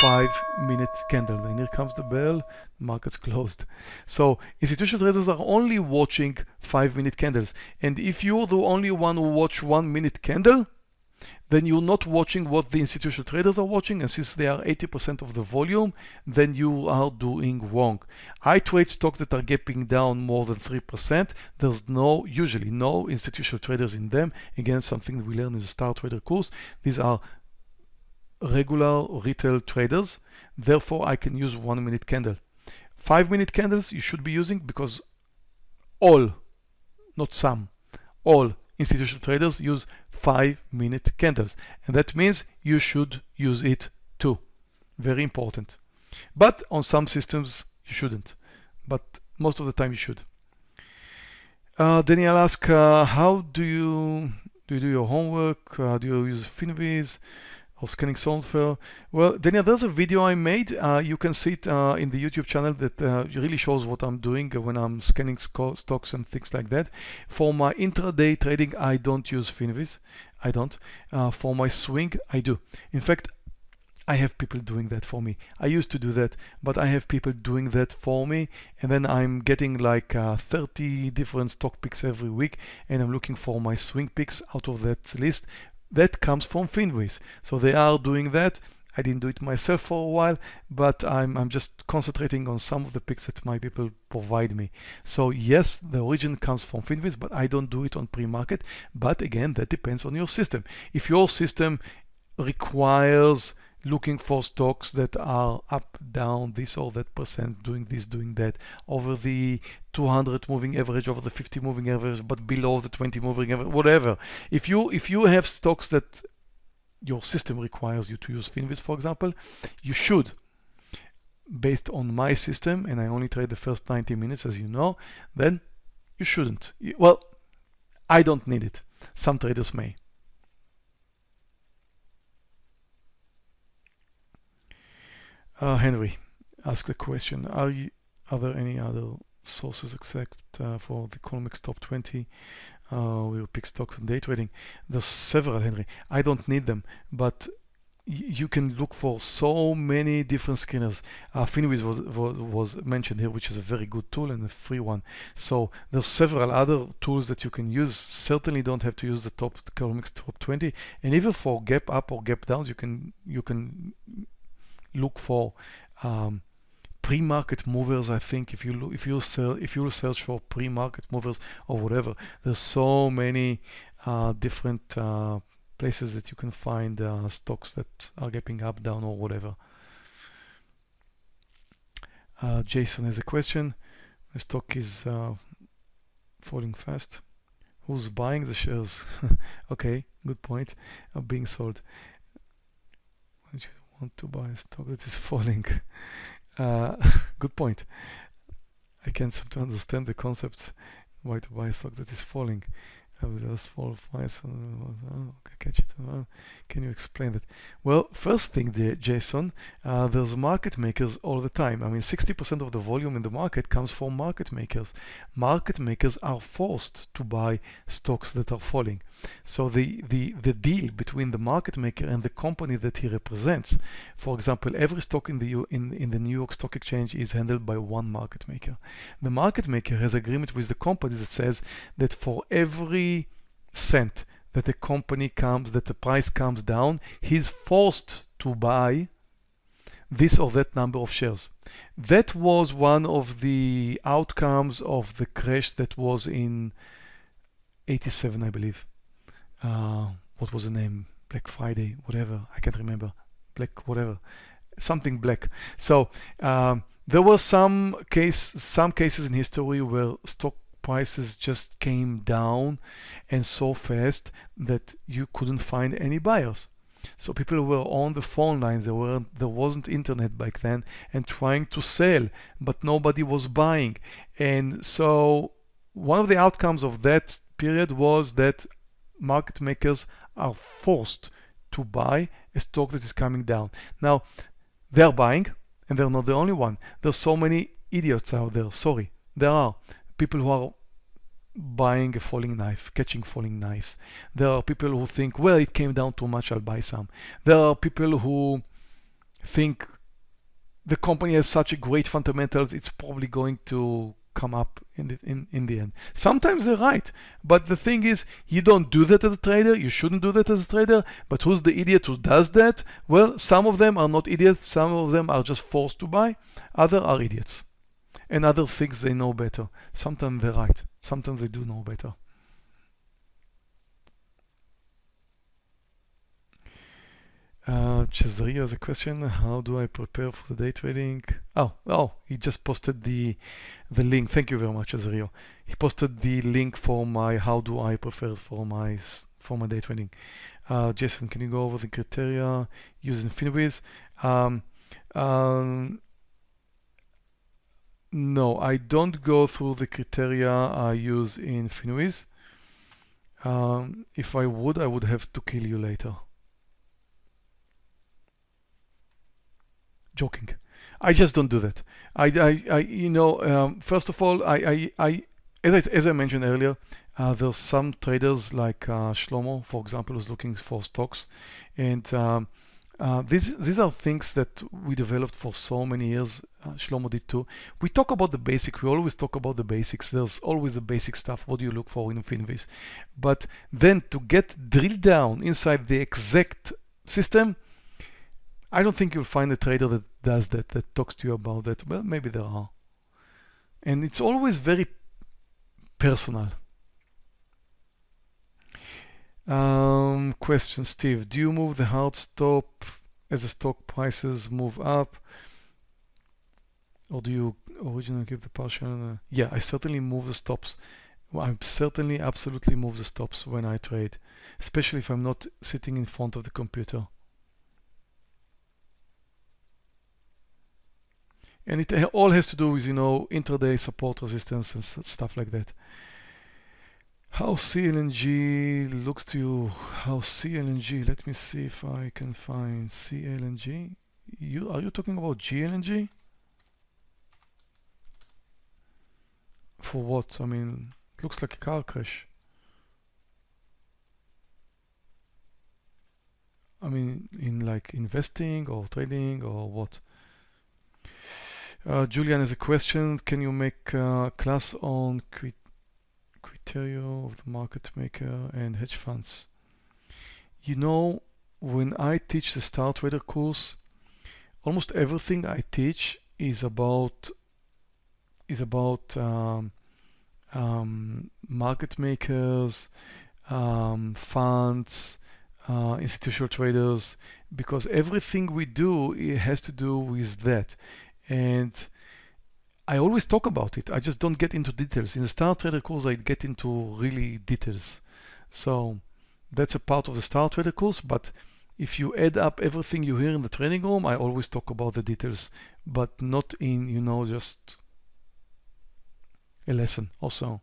five minute candle. And here comes the bell, market's closed. So institutional traders are only watching five minute candles. And if you're the only one who watch one minute candle, then you're not watching what the institutional traders are watching. And since they are 80% of the volume, then you are doing wrong. I trade stocks that are gapping down more than 3%. There's no, usually no institutional traders in them. Again, something we learn in the Star Trader course. These are regular retail traders. Therefore, I can use one minute candle. Five minute candles you should be using because all, not some, all institutional traders use five minute candles. And that means you should use it too. Very important. But on some systems, you shouldn't. But most of the time you should. Uh, Daniel asks, uh, how do you do you do your homework? Uh, do you use Finviz? Scanning software. Well, Daniel, there's a video I made. Uh, you can see it uh, in the YouTube channel that uh, really shows what I'm doing when I'm scanning stocks and things like that. For my intraday trading, I don't use Finviz. I don't. Uh, for my swing, I do. In fact, I have people doing that for me. I used to do that, but I have people doing that for me. And then I'm getting like uh, 30 different stock picks every week. And I'm looking for my swing picks out of that list that comes from Finviz. So they are doing that. I didn't do it myself for a while, but I'm, I'm just concentrating on some of the picks that my people provide me. So yes, the origin comes from Finviz, but I don't do it on pre-market. But again, that depends on your system. If your system requires looking for stocks that are up, down, this or that percent, doing this, doing that, over the 200 moving average, over the 50 moving average, but below the 20 moving average, whatever. If you if you have stocks that your system requires you to use Finviz, for example, you should. Based on my system, and I only trade the first 90 minutes, as you know, then you shouldn't. Well, I don't need it. Some traders may. Uh, Henry asked a question. Are, you, are there any other sources except uh, for the Colmex top 20 uh, we will pick stocks on day trading? There's several, Henry. I don't need them, but you can look for so many different scanners. Uh, was, was, was, mentioned here, which is a very good tool and a free one. So there's several other tools that you can use. Certainly don't have to use the top Colmex top 20. And even for gap up or gap downs, you can you can look for um, pre-market movers. I think if you look, if you sell, if you search for pre-market movers or whatever, there's so many uh, different uh, places that you can find uh, stocks that are gapping up, down, or whatever. Uh, Jason has a question. The stock is uh, falling fast. Who's buying the shares? okay, good point. Are being sold want to buy a stock that is falling. Uh, good point. I can't seem to understand the concept why to buy a stock that is falling. Just fall twice. Oh, okay, catch it. Uh, can you explain that? Well, first thing, there, Jason, uh, there's market makers all the time. I mean, 60% of the volume in the market comes from market makers. Market makers are forced to buy stocks that are falling. So the, the, the deal between the market maker and the company that he represents, for example, every stock in the, in, in the New York Stock Exchange is handled by one market maker. The market maker has agreement with the company that says that for every cent that the company comes, that the price comes down, he's forced to buy this or that number of shares. That was one of the outcomes of the crash that was in 87, I believe. Uh, what was the name? Black Friday, whatever. I can't remember. Black, whatever. Something black. So um, there were some case, some cases in history where stock prices just came down and so fast that you couldn't find any buyers. So people were on the phone lines, there, were, there wasn't internet back then, and trying to sell, but nobody was buying. And so one of the outcomes of that period was that market makers are forced to buy a stock that is coming down. Now, they're buying, and they're not the only one. There's so many idiots out there, sorry. There are people who are buying a falling knife, catching falling knives. There are people who think, well, it came down too much, I'll buy some. There are people who think the company has such a great fundamentals, it's probably going to come up in the in, in the end. Sometimes they're right, but the thing is you don't do that as a trader, you shouldn't do that as a trader, but who's the idiot who does that? Well, some of them are not idiots, some of them are just forced to buy, other are idiots. And other things they know better. Sometimes they're right, sometimes they do know better. Uh, Cesario has a question. How do I prepare for the day trading? Oh, oh, he just posted the the link. Thank you very much, Cesario. He posted the link for my how do I prepare for my for my day trading. Uh, Jason, can you go over the criteria using Finviz? Um, um, no, I don't go through the criteria I use in Finviz. Um, if I would, I would have to kill you later. joking. I just don't do that. I, I, I you know, um, first of all, I, I, I as I, as I mentioned earlier, uh, there's some traders like uh, Shlomo, for example, who's looking for stocks, and um, uh, these these are things that we developed for so many years. Uh, Shlomo did too. We talk about the basic. We always talk about the basics. There's always the basic stuff. What do you look for in Finviz? But then to get drilled down inside the exact system, I don't think you'll find a trader that does that, that talks to you about that. Well, maybe there are. And it's always very personal. Um, question, Steve. Do you move the hard stop as the stock prices move up? Or do you originally give the partial? Uh, yeah, I certainly move the stops. I certainly absolutely move the stops when I trade, especially if I'm not sitting in front of the computer. and it all has to do with you know intraday support resistance and stuff like that how CLNG looks to you how CLNG let me see if I can find CLNG you are you talking about GLNG for what I mean it looks like a car crash I mean in like investing or trading or what uh, Julian has a question. Can you make a class on criteria of the market maker and hedge funds? You know, when I teach the Star Trader course, almost everything I teach is about is about um, um, market makers, um, funds, uh, institutional traders, because everything we do it has to do with that and I always talk about it. I just don't get into details. In the Star Trader course, I get into really details. So that's a part of the Star Trader course. But if you add up everything you hear in the training room, I always talk about the details, but not in, you know, just a lesson also.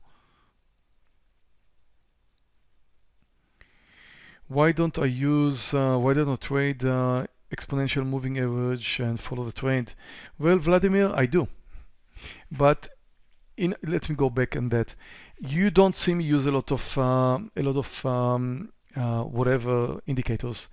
Why don't I use, uh, why don't I trade uh, exponential moving average and follow the trend? Well, Vladimir, I do. But in, let me go back on that. You don't see me use a lot of uh, a lot of um, uh, whatever indicators.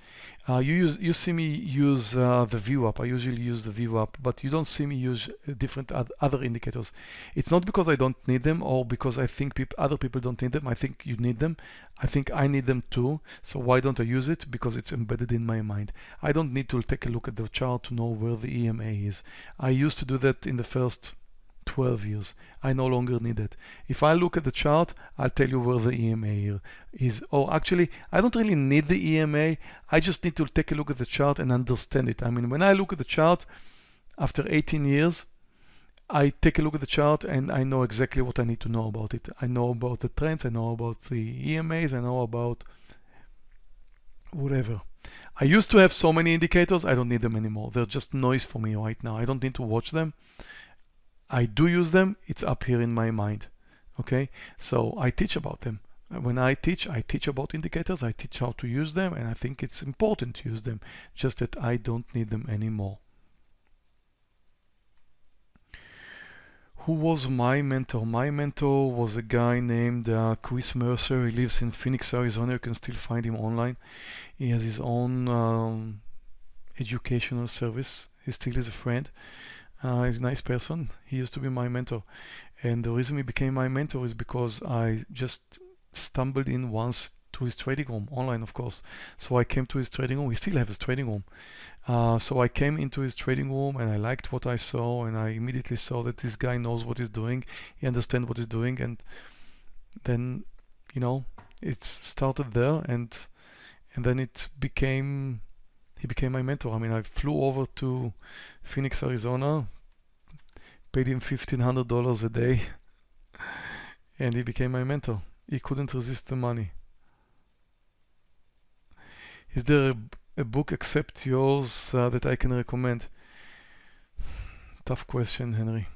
Uh, you use you see me use uh, the VWAP. I usually use the VWAP, but you don't see me use different other indicators. It's not because I don't need them or because I think peop other people don't need them. I think you need them. I think I need them too. So why don't I use it? Because it's embedded in my mind. I don't need to take a look at the chart to know where the EMA is. I used to do that in the first 12 years. I no longer need it. If I look at the chart, I'll tell you where the EMA is. Or actually, I don't really need the EMA. I just need to take a look at the chart and understand it. I mean, when I look at the chart after 18 years, I take a look at the chart and I know exactly what I need to know about it. I know about the trends, I know about the EMAs, I know about whatever. I used to have so many indicators, I don't need them anymore. They're just noise for me right now. I don't need to watch them. I do use them, it's up here in my mind. Okay, so I teach about them. When I teach, I teach about indicators, I teach how to use them, and I think it's important to use them, just that I don't need them anymore. Who was my mentor? My mentor was a guy named uh, Chris Mercer. He lives in Phoenix, Arizona. You can still find him online. He has his own um, educational service He still is a friend. Uh, he's a nice person. He used to be my mentor. And the reason he became my mentor is because I just stumbled in once to his trading room, online of course. So I came to his trading room. He still has his trading room. Uh, so I came into his trading room and I liked what I saw and I immediately saw that this guy knows what he's doing. He understands what he's doing and then, you know, it started there and and then it became he became my mentor. I mean, I flew over to Phoenix, Arizona, paid him $1,500 a day, and he became my mentor. He couldn't resist the money. Is there a, a book except yours uh, that I can recommend? Tough question, Henry.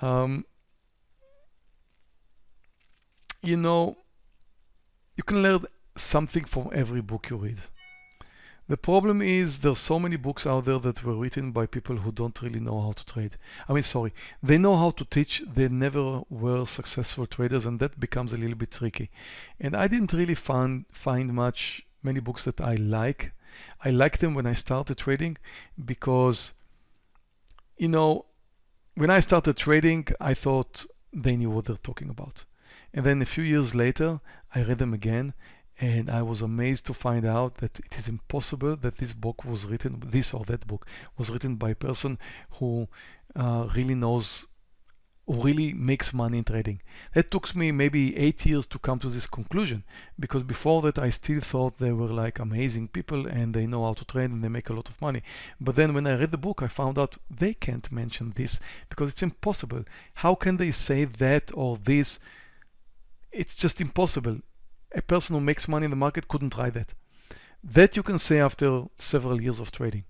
Um, you know, you can learn something from every book you read. The problem is there's so many books out there that were written by people who don't really know how to trade. I mean, sorry, they know how to teach, they never were successful traders, and that becomes a little bit tricky. And I didn't really find find much many books that I like. I liked them when I started trading because, you know, when I started trading, I thought they knew what they're talking about. And then a few years later, I read them again and I was amazed to find out that it is impossible that this book was written, this or that book was written by a person who uh, really knows, who really makes money in trading. That took me maybe eight years to come to this conclusion because before that I still thought they were like amazing people and they know how to trade and they make a lot of money. But then when I read the book, I found out they can't mention this because it's impossible. How can they say that or this? It's just impossible a person who makes money in the market couldn't try that. That you can say after several years of trading.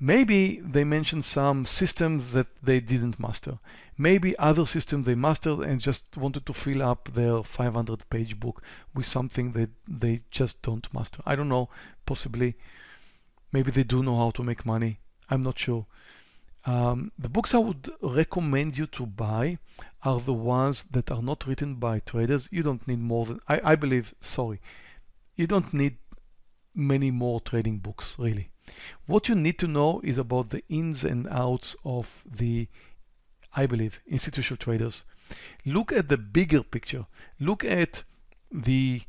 Maybe they mentioned some systems that they didn't master. Maybe other systems they mastered and just wanted to fill up their 500 page book with something that they just don't master. I don't know, possibly. Maybe they do know how to make money. I'm not sure. Um, the books I would recommend you to buy are the ones that are not written by traders. You don't need more than, I, I believe, sorry, you don't need many more trading books, really. What you need to know is about the ins and outs of the, I believe, institutional traders. Look at the bigger picture. Look at the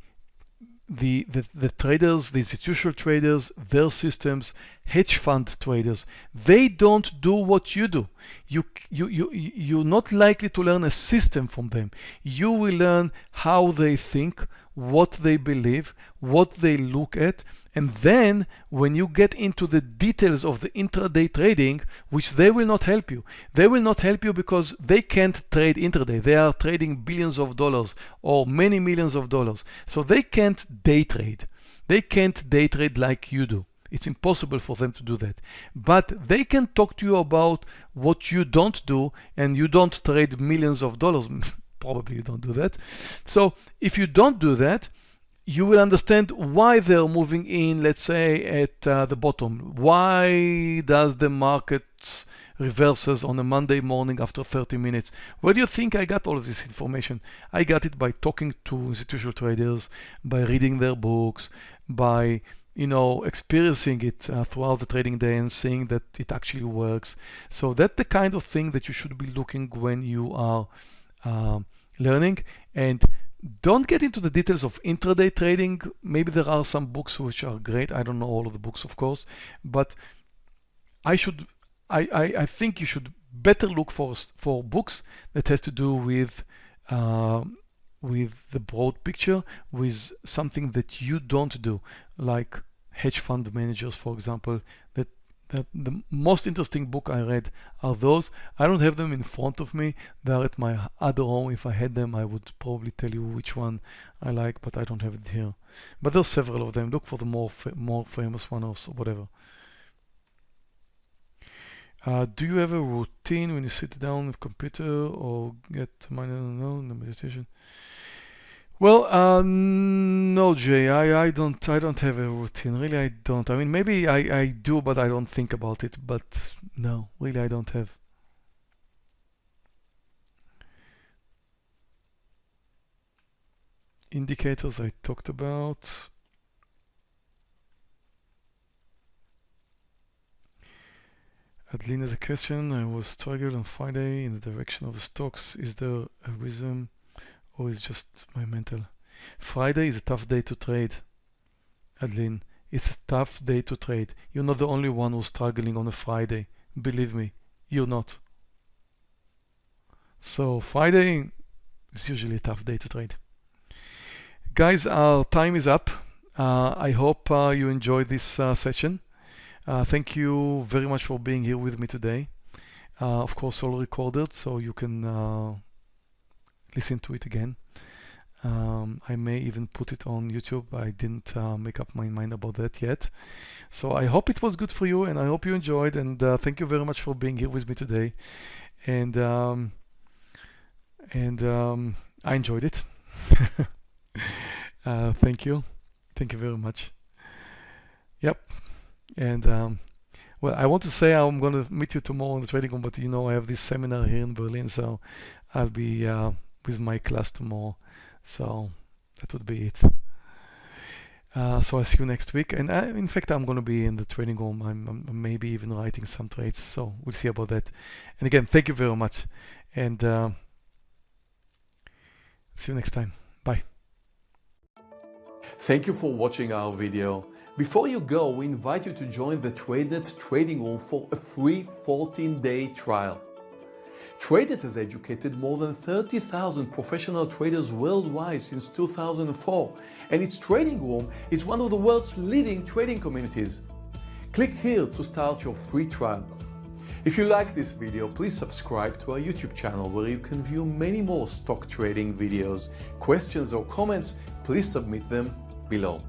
the, the, the traders, the institutional traders, their systems, hedge fund traders, they don't do what you do. You, you, you, you're not likely to learn a system from them. You will learn how they think, what they believe, what they look at, and then when you get into the details of the intraday trading, which they will not help you. They will not help you because they can't trade intraday. They are trading billions of dollars or many millions of dollars. So they can't day trade. They can't day trade like you do. It's impossible for them to do that. But they can talk to you about what you don't do and you don't trade millions of dollars. probably you don't do that. So if you don't do that, you will understand why they're moving in, let's say, at uh, the bottom. Why does the market reverses on a Monday morning after 30 minutes? Where do you think I got all of this information? I got it by talking to institutional traders, by reading their books, by you know, experiencing it uh, throughout the trading day and seeing that it actually works. So that's the kind of thing that you should be looking when you are uh, learning and don't get into the details of intraday trading. Maybe there are some books which are great. I don't know all of the books, of course, but I should, I, I, I think you should better look for for books that has to do with uh, with the broad picture, with something that you don't do, like hedge fund managers, for example, that that the most interesting book I read are those. I don't have them in front of me. They're at my other home. If I had them, I would probably tell you which one I like, but I don't have it here. But there's several of them. Look for the more more famous one or whatever. Uh, do you have a routine when you sit down with computer or get money? No, no meditation. Well, uh, no, Jay. I, I don't I don't have a routine. Really, I don't. I mean, maybe I, I do, but I don't think about it. But no, really, I don't have. Indicators I talked about. Adeline has a question. I was struggling on Friday in the direction of the stocks. Is there a reason or is just my mental? Friday is a tough day to trade. Adeline, it's a tough day to trade. You're not the only one who's struggling on a Friday. Believe me, you're not. So Friday is usually a tough day to trade. Guys, our time is up. Uh, I hope uh, you enjoyed this uh, session. Uh, thank you very much for being here with me today. Uh, of course, all recorded, so you can uh, listen to it again. Um, I may even put it on YouTube. I didn't uh, make up my mind about that yet. So I hope it was good for you and I hope you enjoyed. And uh, thank you very much for being here with me today. And um, and um, I enjoyed it. uh, thank you. Thank you very much. Yep. And um, well, I want to say I'm going to meet you tomorrow in the trading room, but you know I have this seminar here in Berlin, so I'll be uh, with my class tomorrow. So that would be it. Uh, so I'll see you next week. And I, in fact, I'm going to be in the trading room. I'm, I'm, maybe even writing some trades. So we'll see about that. And again, thank you very much. And uh, see you next time. Bye. Thank you for watching our video. Before you go, we invite you to join the TradeNet trading room for a free 14-day trial. TradeNet has educated more than 30,000 professional traders worldwide since 2004, and its trading room is one of the world's leading trading communities. Click here to start your free trial. If you like this video, please subscribe to our YouTube channel where you can view many more stock trading videos. Questions or comments, please submit them below.